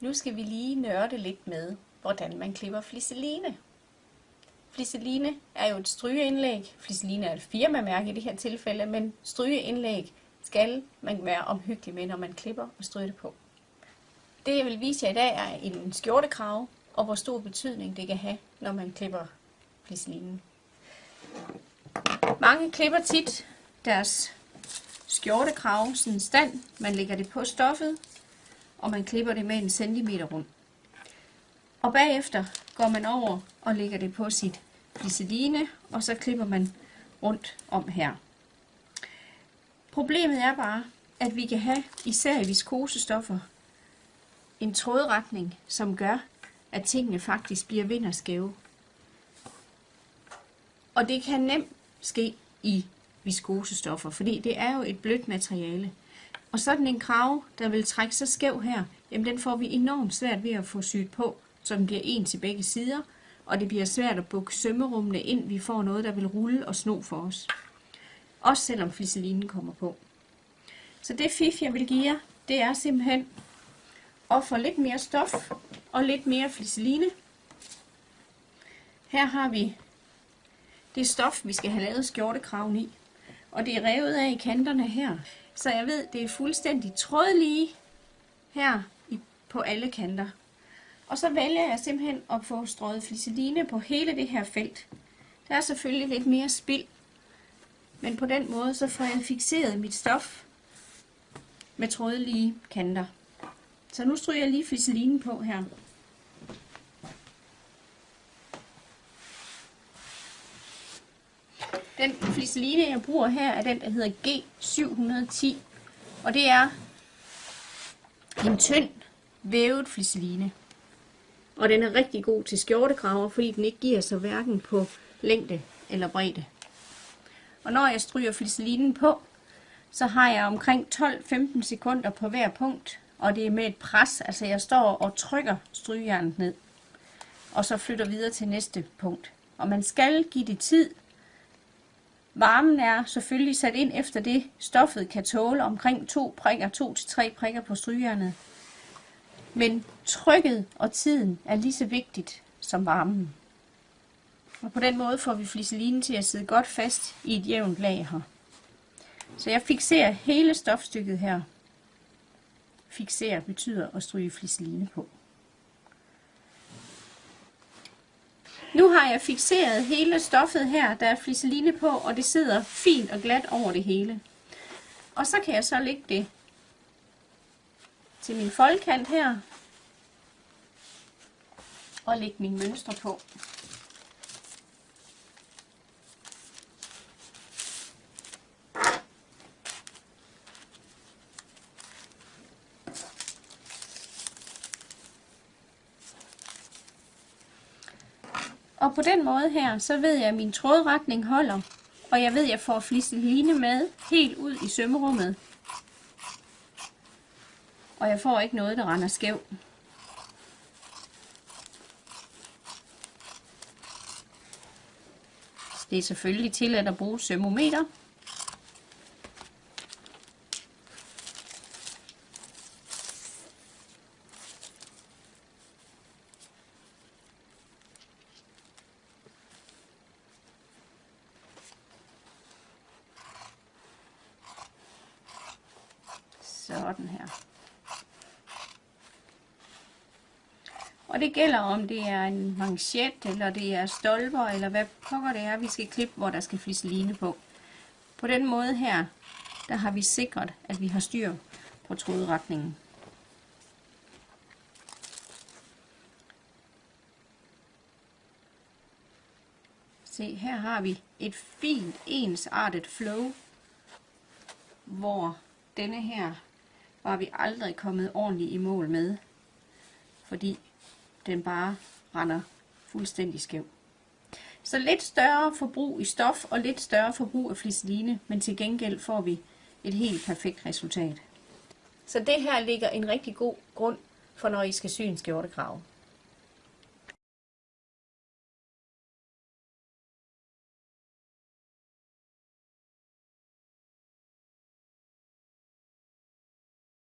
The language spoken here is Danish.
Nu skal vi lige nørde lidt med, hvordan man klipper fliseline. Fliseline er jo et strygeindlæg. Fliseline er et firmamærke i det her tilfælde, men strygeindlæg skal man være omhyggelig med, når man klipper og stryger det på. Det jeg vil vise jer i dag er en skjortekrave, og hvor stor betydning det kan have, når man klipper fliselinen. Mange klipper tit deres skjortekrave, sådan stand. Man lægger det på stoffet, og man klipper det med en centimeter rundt. Og bagefter går man over og lægger det på sit flisseline, og så klipper man rundt om her. Problemet er bare, at vi kan have, især i viskosestoffer, en trådretning, som gør, at tingene faktisk bliver vinderskæve. Og det kan nemt ske i viskosestoffer, fordi det er jo et blødt materiale. Og sådan en krav, der vil trække sig skæv her, jamen den får vi enormt svært ved at få syet på, så den bliver en til begge sider, og det bliver svært at bukke sømmerummene ind, vi får noget, der vil rulle og sno for os. Også selvom fliselinen kommer på. Så det fif, jeg vil give jer, det er simpelthen at få lidt mere stof og lidt mere fliseline. Her har vi det stof, vi skal have lavet skjortekraven i. Og det er revet af i kanterne her. Så jeg ved, det er fuldstændig trådlige her på alle kanter. Og så vælger jeg simpelthen at få strøget fliseline på hele det her felt. Der er selvfølgelig lidt mere spild, men på den måde så får jeg fixeret mit stof med trådlige kanter. Så nu stryger jeg lige fliselinen på her. Den fliseline, jeg bruger her, er den, der hedder G710. Og det er en tynd vævet fliseline. Og den er rigtig god til skjortekraver, fordi den ikke giver sig hverken på længde eller bredde. Og når jeg stryger fliselinen på, så har jeg omkring 12-15 sekunder på hver punkt, og det er med et pres, altså jeg står og trykker strygejernet ned, og så flytter videre til næste punkt. Og man skal give det tid. Varmen er selvfølgelig sat ind efter det, stoffet kan tåle omkring 2 prikker, 2 til 3 prikker på strygejernet. Men trykket og tiden er lige så vigtigt som varmen. Og på den måde får vi fliselinen til at sidde godt fast i et jævnt lag her. Så jeg fixerer hele stofstykket her. Fixere betyder at stryge fliseline på. Nu har jeg fixeret hele stoffet her, der er fliseline på, og det sidder fint og glat over det hele. Og så kan jeg så lægge det til min foldkant her, og lægge min mønstre på. Og på den måde her, så ved jeg, at min trådretning holder, og jeg ved, at jeg får flisseline med helt ud i sømmerummet. Og jeg får ikke noget, der render skæv. Det er selvfølgelig tilladt at bruge sømmometer. Sådan her. Og det gælder om det er en manchet, eller det er stolper, eller hvad pokker det er, vi skal klippe, hvor der skal flisseline på. På den måde her, der har vi sikret, at vi har styr på trådretningen. Se, her har vi et fint ensartet flow, hvor denne her var vi aldrig kommet ordentligt i mål med, fordi den bare render fuldstændig skæv. Så lidt større forbrug i stof og lidt større forbrug af fliseline, men til gengæld får vi et helt perfekt resultat. Så det her ligger en rigtig god grund for, når I skal sy en skjortekrave.